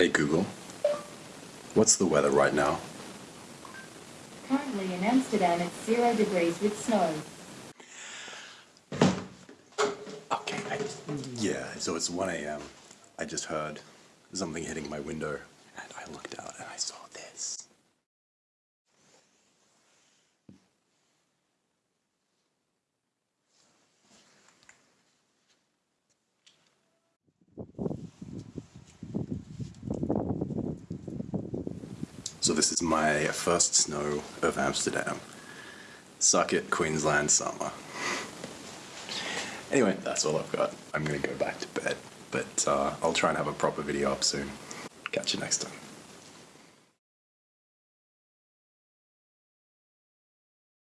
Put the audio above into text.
Hey Google, what's the weather right now? Currently in Amsterdam, it's zero degrees with snow. Okay, I, yeah, so it's 1 a.m. I just heard something hitting my window, and I looked out and I saw this. So this is my first snow of Amsterdam. Suck it, Queensland summer. Anyway, that's all I've got. I'm gonna go back to bed, but uh, I'll try and have a proper video up soon. Catch you next time.